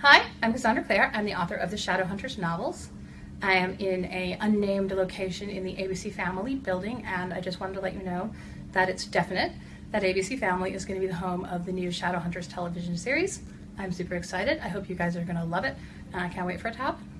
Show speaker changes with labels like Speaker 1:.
Speaker 1: Hi, I'm Cassandra Clare. I'm the author of the Shadowhunters novels. I am in a unnamed location in the ABC Family building, and I just wanted to let you know that it's definite that ABC Family is going to be the home of the new Shadowhunters television series. I'm super excited. I hope you guys are going to love it, and I can't wait for it to happen.